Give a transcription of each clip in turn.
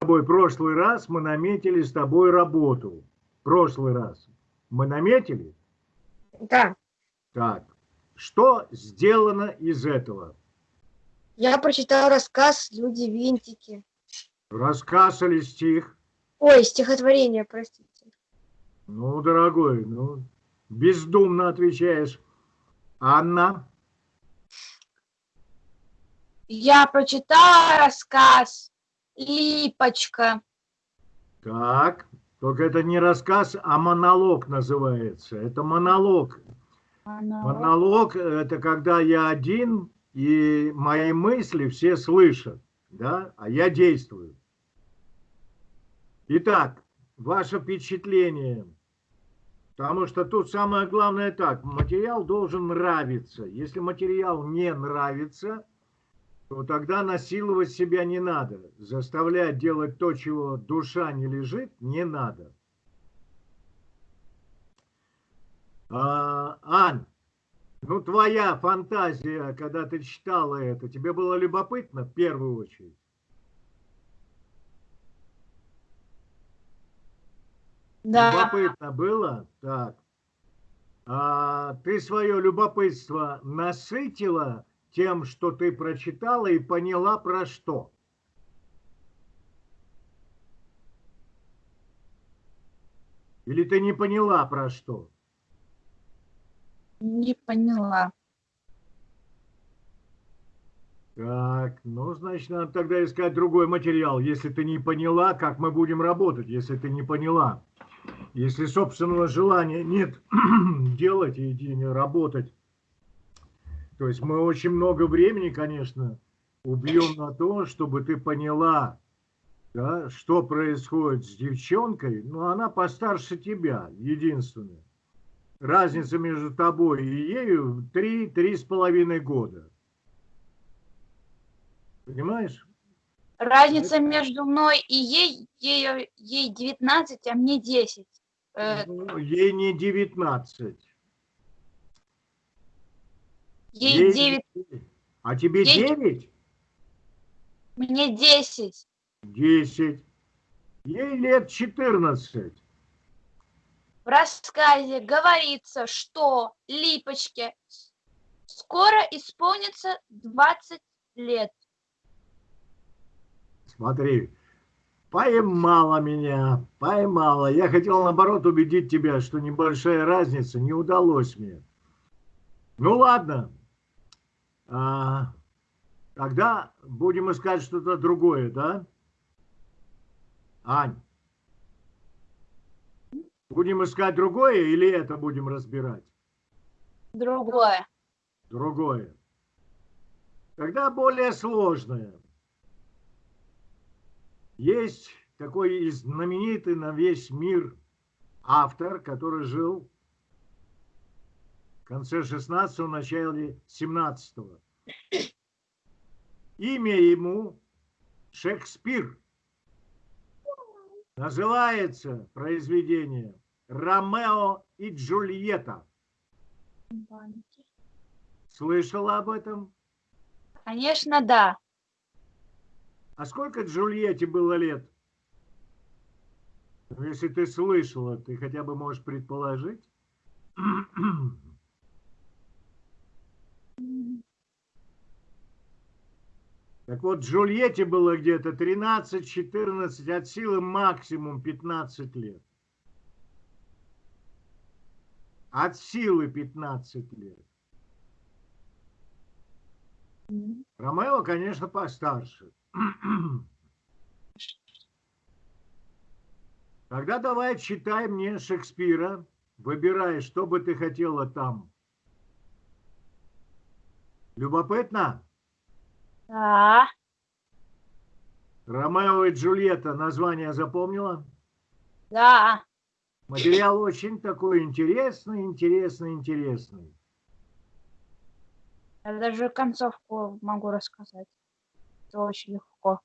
тобой прошлый раз мы наметили с тобой работу. Прошлый раз. Мы наметили? Да. Так. Что сделано из этого? Я прочитал рассказ «Люди-винтики». Рассказ или стих? Ой, стихотворение, простите. Ну, дорогой, ну, бездумно отвечаешь. Анна? Я прочитала рассказ «Липочка». Так, только это не рассказ, а монолог называется. Это монолог. Монолог. Монолог – это когда я один, и мои мысли все слышат, да, а я действую. Итак, ваше впечатление, потому что тут самое главное так, материал должен нравиться. Если материал не нравится, то тогда насиловать себя не надо. Заставлять делать то, чего душа не лежит, не надо. А, Ань, ну твоя фантазия, когда ты читала это, тебе было любопытно в первую очередь? Да. Любопытно было? Так. А, ты свое любопытство насытила тем, что ты прочитала и поняла про что? Или ты не поняла про что? Не поняла. Так, ну, значит, надо тогда искать другой материал. Если ты не поняла, как мы будем работать, если ты не поняла. Если собственного желания нет делать и работать, то есть мы очень много времени, конечно, убьем на то, чтобы ты поняла, да, что происходит с девчонкой, но она постарше тебя, единственная. Разница между тобой и ею три-три с половиной года. Понимаешь? Разница между мной и ей, ей, ей 19, а мне 10. Э, Ну, Ей не 19. Ей 9, А тебе 9? мне 10. 10. Ей лет 14. В рассказе говорится, что Липочке скоро исполнится 20 лет. Смотри, поймала меня, поймала. Я хотел, наоборот, убедить тебя, что небольшая разница, не удалось мне. Ну, ладно. А, тогда будем искать что-то другое, да? Ань, будем искать другое или это будем разбирать? Другое. Другое. Тогда более сложное. Есть такой знаменитый на весь мир автор, который жил конце 16-го, начале 17-го. Имя ему Шекспир. Называется произведение «Ромео и Джульетта». Слышала об этом? Конечно, да. А сколько Джульетте было лет? Ну, если ты слышала, ты хотя бы можешь предположить? Так вот, Джульетте было где-то 13-14, от силы максимум 15 лет. От силы 15 лет. Ромео, конечно, постарше. Тогда давай читай мне Шекспира. Выбирай, что бы ты хотела там. Любопытно? Да. Ромео и Джульетта название запомнила? Да. Материал очень такой интересный, интересный, интересный. Я даже концовку могу рассказать. Это очень легко.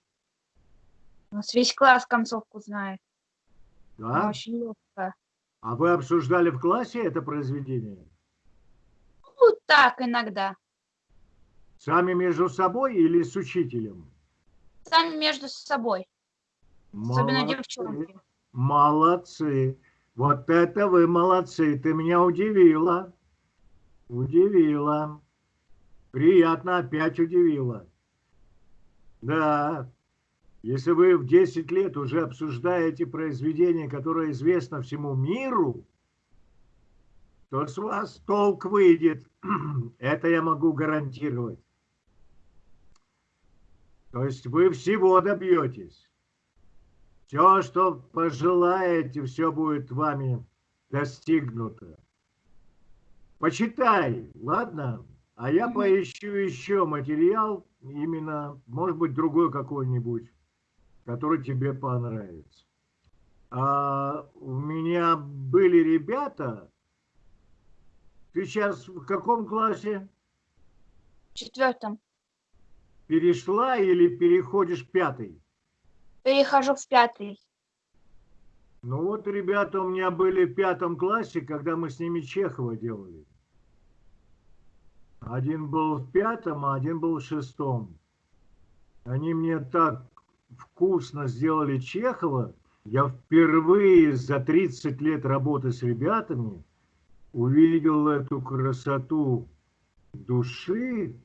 У нас весь класс концовку знает. Она Да? очень легкая. А вы обсуждали в классе это произведение? Ну, так иногда. Сами между собой или с учителем? Сами между собой. Особенно Молодцы. девчонки. Молодцы. Вот это вы молодцы. Ты меня удивила. Удивила. Приятно, опять удивила. Да. Если вы в 10 лет уже обсуждаете произведение, которое известно всему миру, то с вас толк выйдет. Это я могу гарантировать. То есть вы всего добьетесь. Все, что пожелаете, все будет вами достигнуто. Почитай, ладно? А я поищу еще материал, именно, может быть, другой какой-нибудь, который тебе понравится. А у меня были ребята, ты сейчас в каком классе? В четвертом. Перешла или переходишь в пятый? Перехожу в пятый. Ну вот ребята у меня были в пятом классе, когда мы с ними Чехова делали. Один был в пятом, а один был в шестом. Они мне так вкусно сделали Чехова. Я впервые за 30 лет работы с ребятами увидел эту красоту души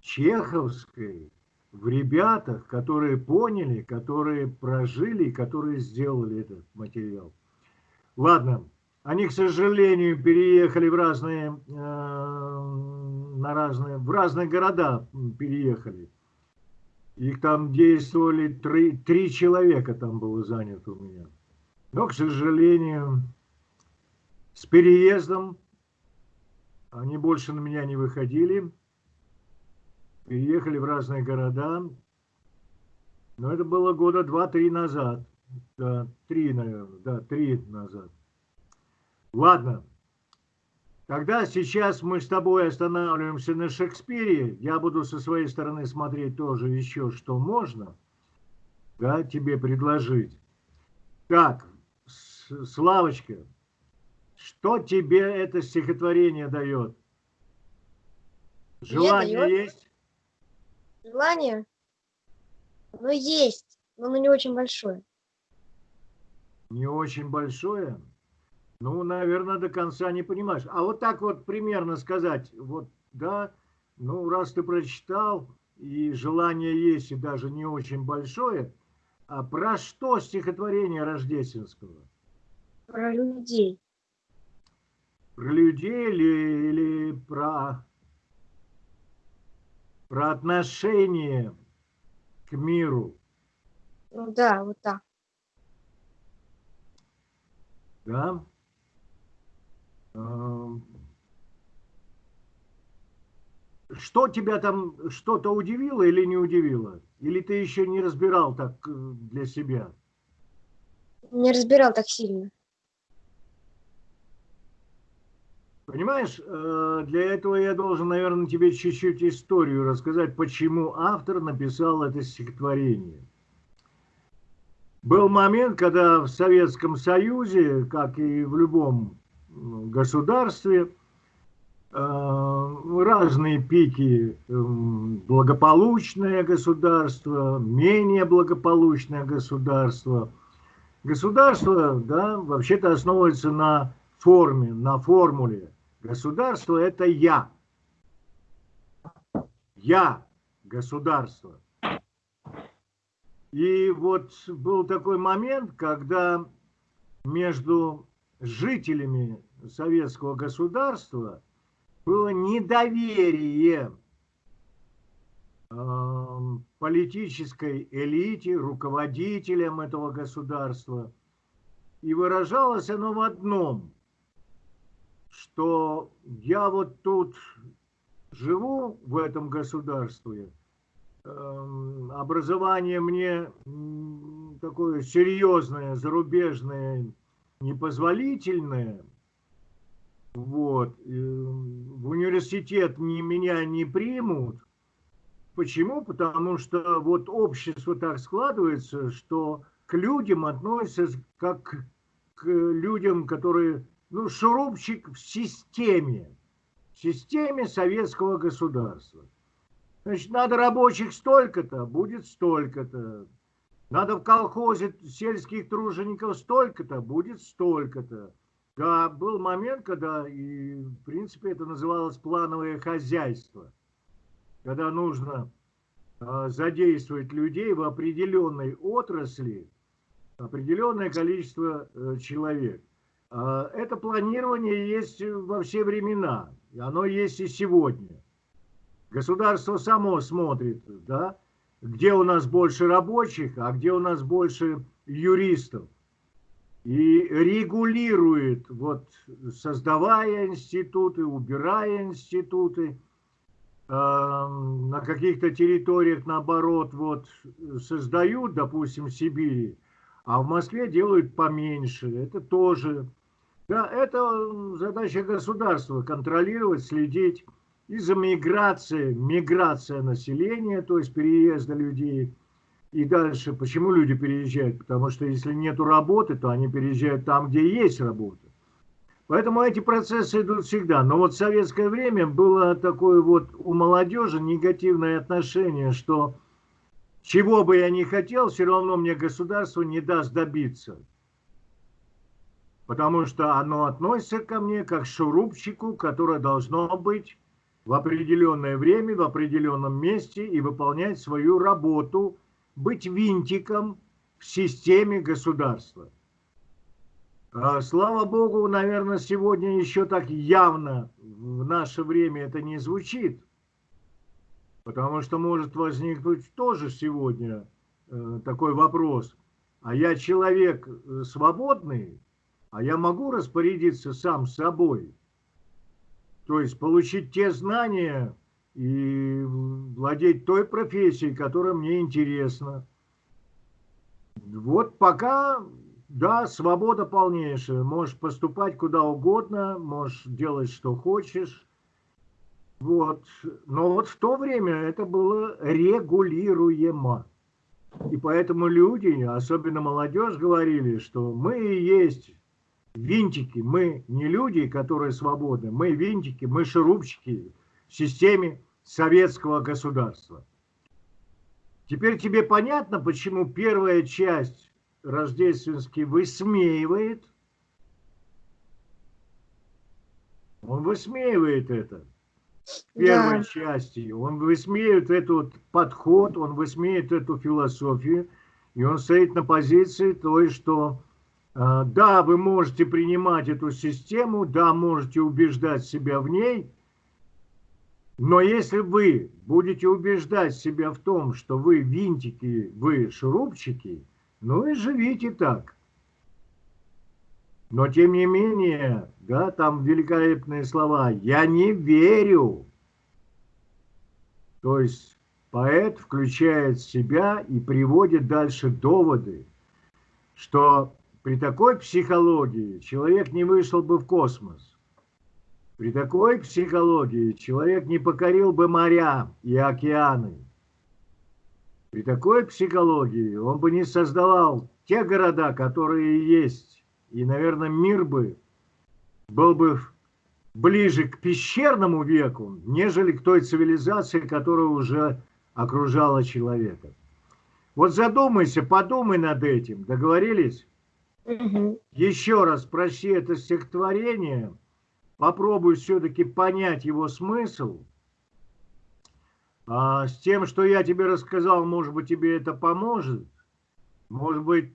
чеховской в ребятах, которые поняли, которые прожили и которые сделали этот материал. Ладно, они, к сожалению, переехали в разные, э, на разные, в разные города переехали. Их там действовали три, три человека там было занято у меня. Но, к сожалению, с переездом они больше на меня не выходили переехали в разные города. Но это было года два-три назад. Да, три, наверное, да, три назад. Ладно. Тогда сейчас мы с тобой останавливаемся на Шекспире. Я буду со своей стороны смотреть тоже еще, что можно да, тебе предложить. Так, Славочка, что тебе это стихотворение дает? Желание дает? есть? Желание? Ну, есть, но оно не очень большое. Не очень большое? Ну, наверное, до конца не понимаешь. А вот так вот примерно сказать, вот, да, ну, раз ты прочитал, и желание есть, и даже не очень большое, а про что стихотворение Рождественского? Про людей. Про людей или, или про, про отношение к миру? Ну да, вот так. Да? Что тебя там что-то удивило или не удивило? Или ты еще не разбирал так э, для себя? Не разбирал так сильно. Понимаешь, э, для этого я должен, наверное, тебе чуть-чуть историю рассказать, почему автор написал это стихотворение. Был момент, когда в Советском Союзе, как и в любом м, государстве, э, разные пики, м, благополучное государство, менее благополучное государство. Государство, да, вообще-то основывается на форме, на формуле. Государство – это я. Я – государство. И вот был такой момент, когда между жителями советского государства было недоверие э, политической элите, руководителям этого государства. И выражалось оно в одном, что я вот тут живу в этом государстве, эм, образование мне такое серьезное, зарубежное, непозволительное. Вот. э, В университет не, меня не примут. Почему? Потому что вот общество так складывается, что к людям относятся как к людям, которые, ну, шурупчик в системе, в системе советского государства. Значит, надо рабочих столько-то, будет столько-то. Надо в колхозе сельских тружеников столько-то, будет столько-то. Да, был момент, когда, и, в принципе, это называлось плановое хозяйство, когда нужно э, задействовать людей в определенной отрасли, определенное количество э, человек. Э, это планирование есть во все времена, и оно есть и сегодня. Государство само смотрит, да, где у нас больше рабочих, а где у нас больше юристов. И регулирует, вот, создавая институты, убирая институты, э, на каких-то территориях, наоборот, вот, создают, допустим, в Сибири, а в Москве делают поменьше. Это тоже, да, это задача государства, контролировать, следить и за миграцией, миграция населения, то есть переезда людей. И дальше, почему люди переезжают? Потому что если нет работы, то они переезжают там, где есть работа. Поэтому эти процессы идут всегда. Но вот в советское время было такое вот у молодежи негативное отношение, что чего бы я ни хотел, все равно мне государство не даст добиться. Потому что оно относится ко мне как шурупчику, которое должно быть в определенное время, в определенном месте и выполнять свою работу, быть винтиком в системе государства. А, слава Богу, наверное, сегодня еще так явно в наше время это не звучит, потому что может возникнуть тоже сегодня э, такой вопрос. А я человек э, свободный, а я могу распорядиться сам собой – то есть получить те знания и владеть той профессией, которая мне интересна. Вот пока, да, свобода полнейшая. Можешь поступать куда угодно, можешь делать, что хочешь. Вот. Но вот в то время это было регулируемо. И поэтому люди, особенно молодежь, говорили, что мы и есть винтики. Мы не люди, которые свободны. Мы винтики, мы шурупчики в системе советского государства. Теперь тебе понятно, почему первая часть рождественский высмеивает? Он высмеивает это в первой да. части. Он высмеивает этот подход, он высмеивает эту философию, и он стоит на позиции той, что да, вы можете принимать эту систему, да, можете убеждать себя в ней, но если вы будете убеждать себя в том, что вы винтики, вы шурупчики, ну и живите так. Но тем не менее, да, там великолепные слова «я не верю». То есть поэт включает себя и приводит дальше доводы, что при такой психологии человек не вышел бы в космос. При такой психологии человек не покорил бы моря и океаны. При такой психологии он бы не создавал те города, которые есть. И, наверное, мир бы был бы ближе к пещерному веку, нежели к той цивилизации, которая уже окружала человека. Вот задумайся, подумай над этим. Договорились? Угу. Еще раз прочти это стихотворение, попробуй все-таки понять его смысл. А с тем, что я тебе рассказал, может быть, тебе это поможет. Может быть,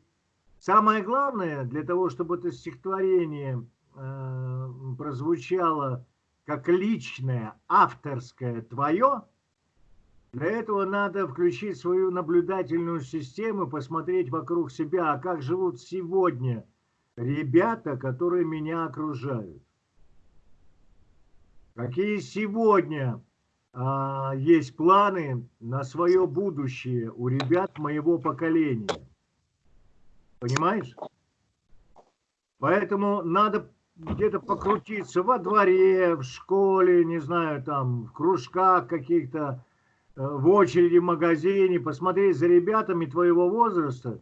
самое главное, для того, чтобы это стихотворение э, прозвучало как личное, авторское твое, для этого надо включить свою наблюдательную систему, посмотреть вокруг себя, а как живут сегодня ребята, которые меня окружают. Какие сегодня а, есть планы на свое будущее у ребят моего поколения. Понимаешь? Поэтому надо где-то покрутиться во дворе, в школе, не знаю, там, в кружках каких-то, в очереди в магазине, посмотреть за ребятами твоего возраста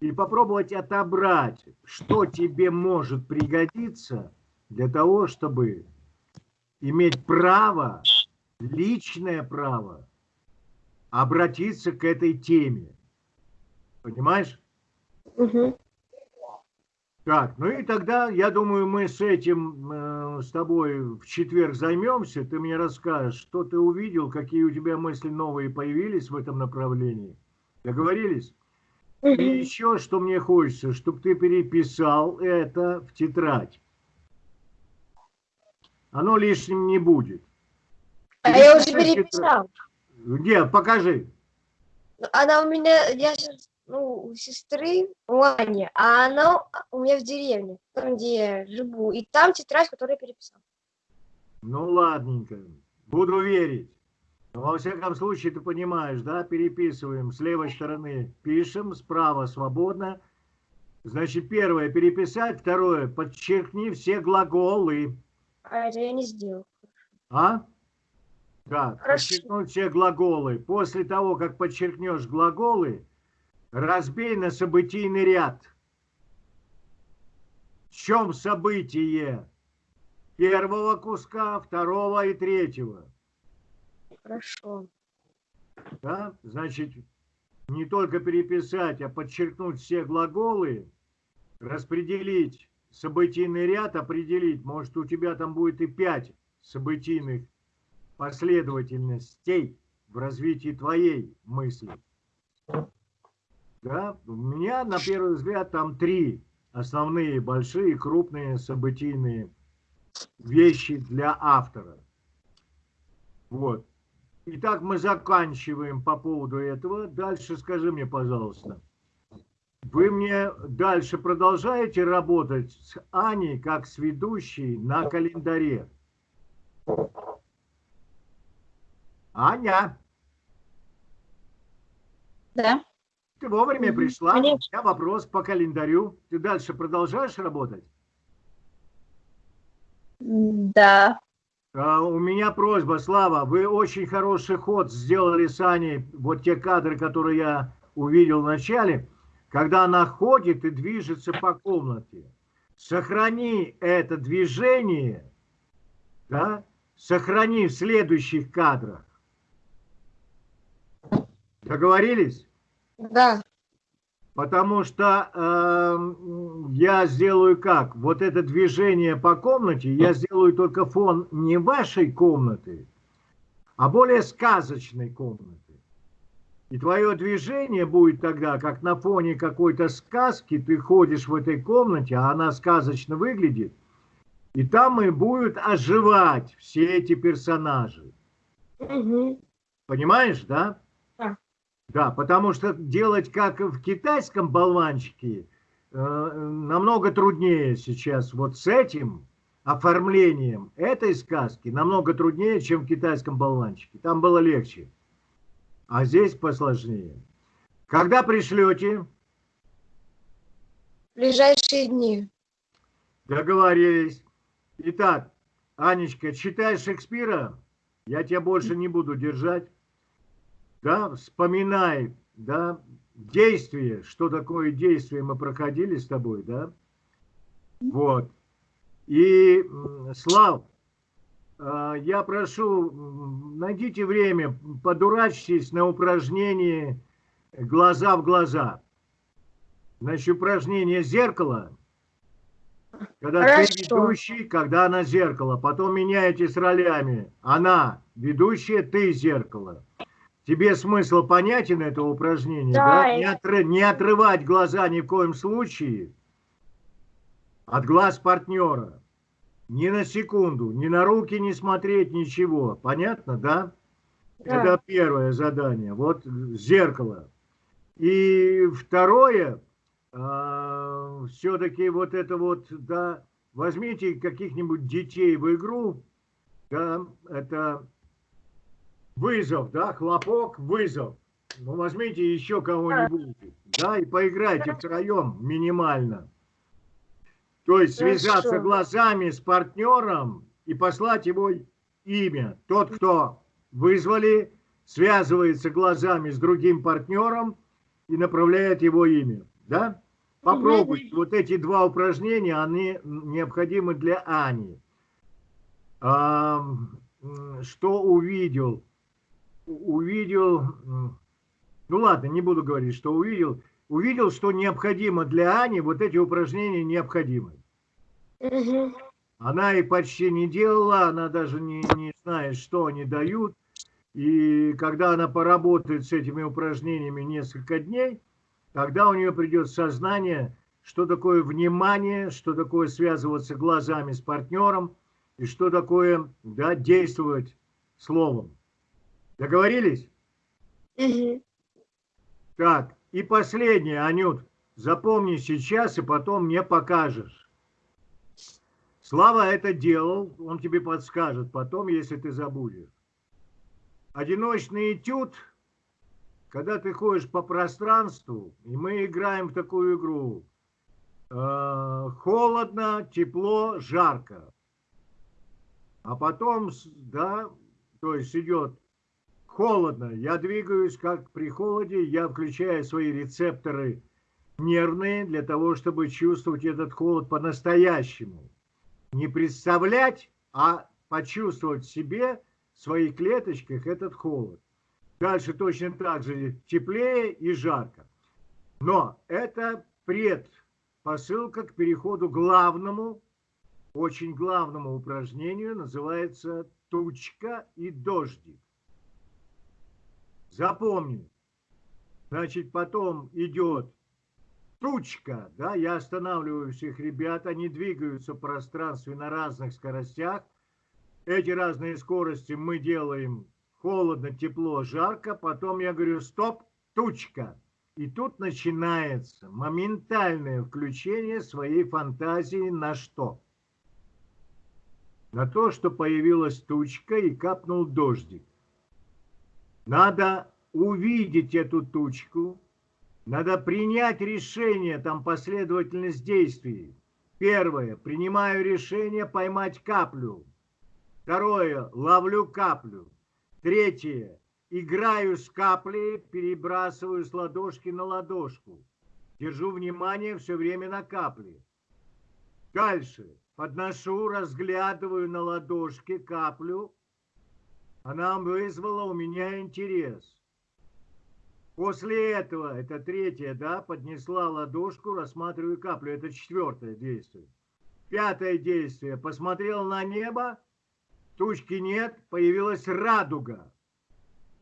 и попробовать отобрать, что тебе может пригодиться для того, чтобы иметь право, личное право, обратиться к этой теме. Понимаешь? Мгм. Так, ну и тогда, я думаю, мы с этим э, с тобой в четверг займемся. Ты мне расскажешь, что ты увидел, какие у тебя мысли новые появились в этом направлении. Договорились? И еще, что мне хочется, чтобы ты переписал это в тетрадь. Оно лишним не будет. А я уже Переписывай в тетрадь. переписал. Где? Покажи. Она у меня, я сейчас, ну, у сестры, у Ани, а она у меня в деревне, там, где я живу. И там тетрадь, которую я переписал. Ну, ладненько. Буду верить. Но, во всяком случае, ты понимаешь, да, переписываем с левой стороны, пишем, справа свободно. Значит, первое переписать, второе подчеркни все глаголы. А это я не сделал. А? Да, Хорошо. подчеркнуть все глаголы. После того, как подчеркнешь глаголы, разбей на событийный ряд. В чем событие первого куска, второго и третьего? Хорошо. Да? Значит, не только переписать, а подчеркнуть все глаголы, распределить событийный ряд, определить. Может, у тебя там будет и пять событийных последовательностей в развитии твоей мысли. Да? У меня, на первый взгляд, там три основные, большие, крупные событийные вещи для автора. Вот. Итак, мы заканчиваем по поводу этого. Дальше скажи мне, пожалуйста, вы мне дальше продолжаете работать с Аней как с ведущей на календаре? Аня, Да. Ты вовремя пришла. У конечно. меня вопрос по календарю. Ты дальше продолжаешь работать? Да. А, У меня просьба, Слава, вы очень хороший ход сделали с Аней, вот те кадры, которые я увидел в начале, когда она ходит и движется по комнате. Сохрани это движение, да, сохрани в следующих кадрах. Договорились? Да. Потому что эм, я сделаю как? Вот это движение по комнате, я сделаю только фон не вашей комнаты, а более сказочной комнаты. И твое движение будет тогда, как на фоне какой-то сказки, ты ходишь в этой комнате, а она сказочно выглядит, и там и будут оживать все эти персонажи. Мгм. Понимаешь, да? Да. Потому что делать как в китайском болванчике э, намного труднее сейчас вот с этим оформлением этой сказки намного труднее, чем в китайском болванчике. Там было легче. А здесь посложнее. Когда пришлете, В ближайшие дни. договорились. Итак, Анечка, читай Шекспира, я тебя больше не буду держать. Да, вспоминай, да, действие, что такое действие мы проходили с тобой, да. Вот. И, Слав, а, я прошу, найдите время, подурачьтесь на упражнении глаза в глаза. Значит, упражнение зеркало, когда ты Хорошо. ведущий, когда она зеркало. Потом меняетесь ролями. Она ведущая, ты зеркало. Тебе смысл понятен этого упражнения? Да, Да? Не, отры- не отрывать глаза ни в коем случае от глаз партнера. Ни на секунду, ни на руки не смотреть, ничего. Понятно, да? Да. Это первое задание. Вот зеркало. И второе, все-таки вот это вот, да, возьмите каких-нибудь детей в игру, да, это вызов, да, хлопок, вызов. Ну, возьмите еще кого-нибудь, да, и поиграйте втроем минимально. То есть связаться Хорошо. глазами с партнером и послать его имя. Тот, кто вызвали, связывается глазами с другим партнером и направляет его имя. Да? Попробуйте. Вот эти два упражнения, они необходимы для Ани. А, что увидел? Увидел, ну ладно, не буду говорить, что увидел. увидел, что необходимо для Ани, вот эти упражнения необходимы. Она и почти не делала, она даже не, не знает, что они дают. И когда она поработает с этими упражнениями несколько дней, тогда у нее придет сознание, что такое внимание, что такое связываться глазами с партнером и что такое да, действовать словом. Договорились? Мгм. Так, и последнее, Анют, запомни сейчас и потом мне покажешь. Слава это делал, он тебе подскажет потом, если ты забудешь. Одиночный этюд, когда ты ходишь по пространству, и мы играем в такую игру. э, холодно, тепло, жарко. А потом, да, то есть идет холодно, я двигаюсь как при холоде, я включаю свои рецепторы нервные для того, чтобы чувствовать этот холод по-настоящему. Не представлять, а почувствовать в себе, в своих клеточках этот холод. Дальше точно так же теплее и жарко. Но это предпосылка к переходу главному, очень главному упражнению, называется тучка и дождик. Запомни. Значит, потом идет тучка, да, я останавливаю всех ребят, они двигаются в пространстве на разных скоростях. Эти разные скорости мы делаем холодно, тепло, жарко. Потом я говорю, стоп, тучка. И тут начинается моментальное включение своей фантазии на что? На то, что появилась тучка и капнул дождик. Надо увидеть эту тучку, надо принять решение, там последовательность действий. Первое, принимаю решение поймать каплю. Второе, ловлю каплю. Третье, играю с каплей, перебрасываю с ладошки на ладошку. Держу внимание все время на капле. Дальше, подношу, разглядываю на ладошке каплю. Она вызвала у меня интерес. После этого, это третье, да, поднесла ладошку, рассматриваю каплю. Это четвертое действие. Пятое действие. Посмотрел на небо, тучки нет, появилась радуга.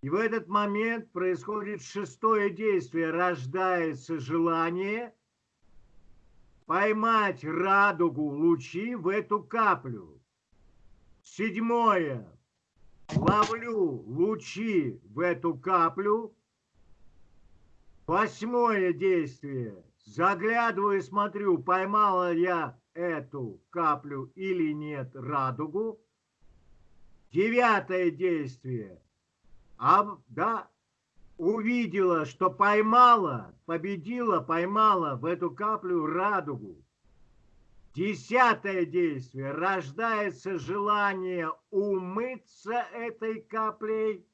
И в этот момент происходит шестое действие. Рождается желание поймать радугу лучи в эту каплю. Седьмое. Ловлю лучи в эту каплю. Восьмое действие. Заглядываю и смотрю, поймала я эту каплю или нет радугу. Девятое действие. А, да, увидела, что поймала, победила, поймала в эту каплю радугу. Десятое действие. Рождается желание умыться этой каплей.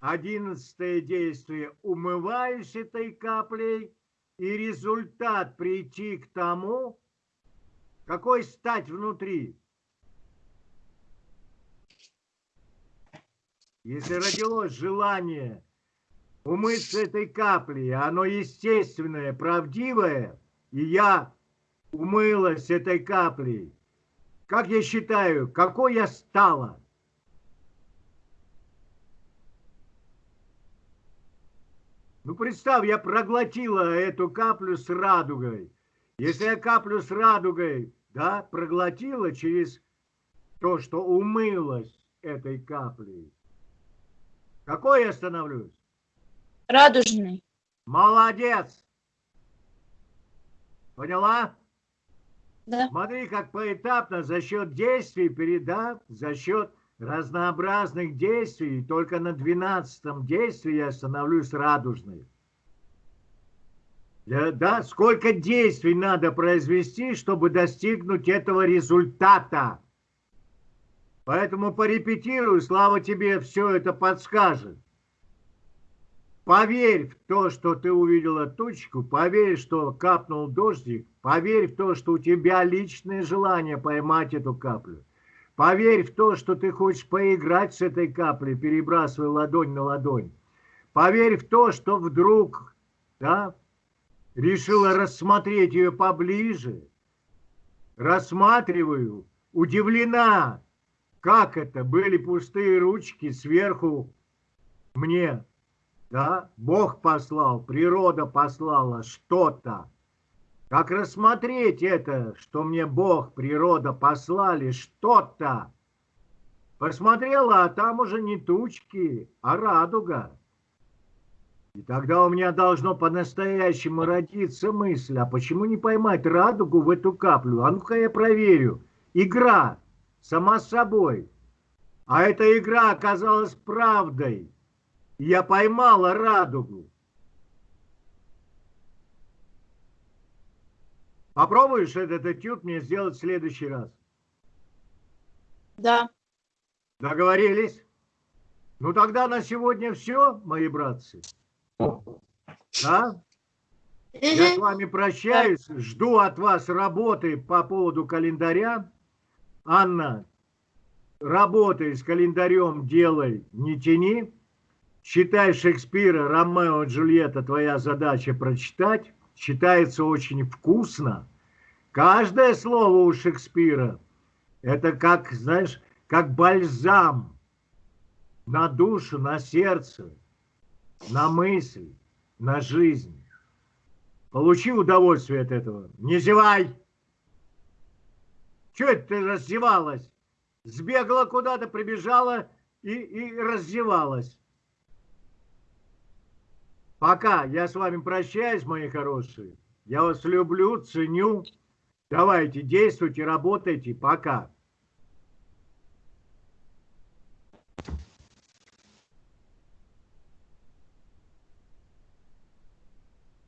Одиннадцатое действие. Умываюсь этой каплей. И результат прийти к тому, какой стать внутри. Если родилось желание умыться этой каплей, оно естественное, правдивое, и я умылась этой каплей, как я считаю, какой я стала? Ну, представь, я проглотила эту каплю с радугой. Если я каплю с радугой, да, проглотила через то, что умылась этой каплей, какой я становлюсь? Радужный. Молодец! Поняла? Смотри, как поэтапно за счет действий переда, за счет разнообразных действий, только на 12 действии я становлюсь радужной. Да, да, сколько действий надо произвести, чтобы достигнуть этого результата. Поэтому порепетируй, слава тебе все это подскажет. Поверь в то, что ты увидела тучку, поверь, что капнул дождик, поверь в то, что у тебя личное желание поймать эту каплю. Поверь в то, что ты хочешь поиграть с этой каплей, перебрасывая ладонь на ладонь. Поверь в то, что вдруг да, решила рассмотреть ее поближе. Рассматриваю, удивлена, как это, были пустые ручки сверху мне, да, Бог послал, природа послала что-то. Как рассмотреть это, что мне Бог, природа послали что-то? Посмотрела, а там уже не тучки, а радуга. И тогда у меня должно по-настоящему родиться мысль, а почему не поймать радугу в эту каплю? А ну-ка я проверю. Игра, сама собой. А эта игра оказалась правдой. Я поймала радугу. Попробуешь этот этюд мне сделать в следующий раз? Да. Договорились? Ну тогда на сегодня все, мои братцы. Да? Я с вами прощаюсь, жду от вас работы по поводу календаря. Анна, работай с календарем, делай, не тяни. Читай Шекспира, Ромео и Джульетта, твоя задача прочитать. Читается очень вкусно. Каждое слово у Шекспира – это как, знаешь, как бальзам на душу, на сердце, на мысль, на жизнь. Получи удовольствие от этого. Не зевай! Чего это ты раздевалась? Сбегала куда-то, прибежала и, и раздевалась. Пока. Я с вами прощаюсь, мои хорошие. Я вас люблю, ценю. Давайте, действуйте, работайте. Пока.